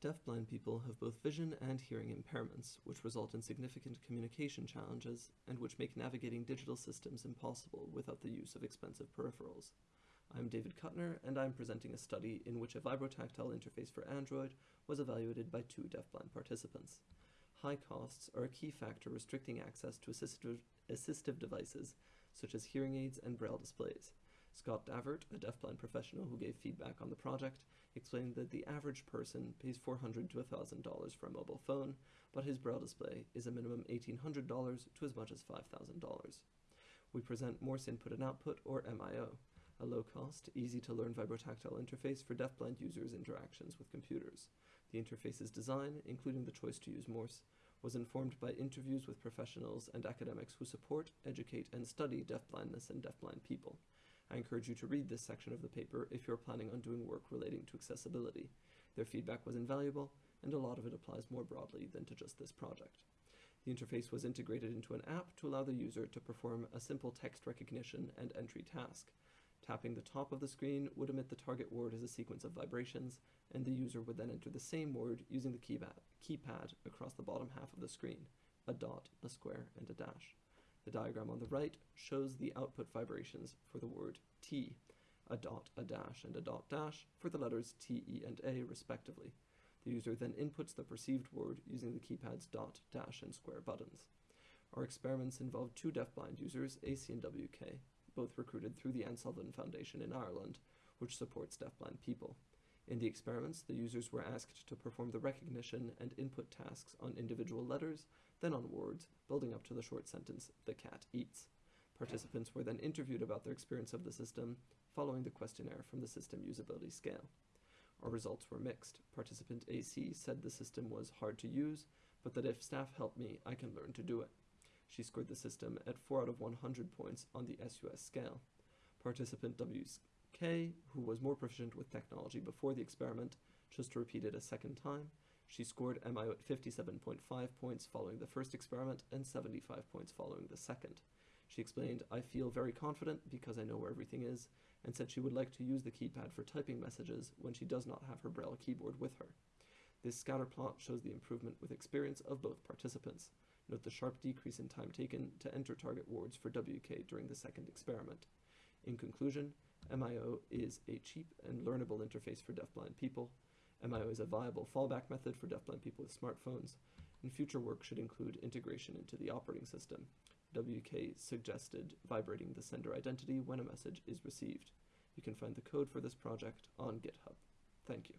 Deafblind people have both vision and hearing impairments, which result in significant communication challenges and which make navigating digital systems impossible without the use of expensive peripherals. I'm David Kuttner, and I'm presenting a study in which a vibrotactile interface for Android was evaluated by two deafblind participants. High costs are a key factor restricting access to assistive, assistive devices, such as hearing aids and braille displays. Scott Davert, a deafblind professional who gave feedback on the project, explained that the average person pays 400 to $1,000 for a mobile phone, but his braille display is a minimum $1,800 to as much as $5,000. We present Morse Input and Output, or MIO, a low-cost, easy-to-learn vibrotactile interface for deafblind users' interactions with computers. The interface's design, including the choice to use Morse, was informed by interviews with professionals and academics who support, educate, and study deafblindness and deafblind people. I encourage you to read this section of the paper if you're planning on doing work relating to accessibility. Their feedback was invaluable, and a lot of it applies more broadly than to just this project. The interface was integrated into an app to allow the user to perform a simple text recognition and entry task. Tapping the top of the screen would emit the target word as a sequence of vibrations, and the user would then enter the same word using the keypad across the bottom half of the screen, a dot, a square, and a dash. The diagram on the right shows the output vibrations for the word tea, a dot, a dash, and a dot dash for the letters T, E, and A respectively. The user then inputs the perceived word using the keypad's dot, dash, and square buttons. Our experiments involved two deafblind users, AC and WK, both recruited through the Sullivan Foundation in Ireland, which supports deafblind people. In the experiments, the users were asked to perform the recognition and input tasks on individual letters, then on words, building up to the short sentence, the cat eats. Participants were then interviewed about their experience of the system, following the questionnaire from the system usability scale. Our results were mixed. Participant AC said the system was hard to use, but that if staff help me, I can learn to do it. She scored the system at 4 out of 100 points on the SUS scale. Participant WK, who was more proficient with technology before the experiment, chose to repeat it a second time. She scored MIO at 57.5 points following the first experiment and 75 points following the second. She explained, I feel very confident because I know where everything is, and said she would like to use the keypad for typing messages when she does not have her Braille keyboard with her. This scatter plot shows the improvement with experience of both participants. Note the sharp decrease in time taken to enter target words for WK during the second experiment. In conclusion, MIO is a cheap and learnable interface for deafblind people. MIO is a viable fallback method for deafblind people with smartphones, and future work should include integration into the operating system. WK suggested vibrating the sender identity when a message is received. You can find the code for this project on GitHub. Thank you.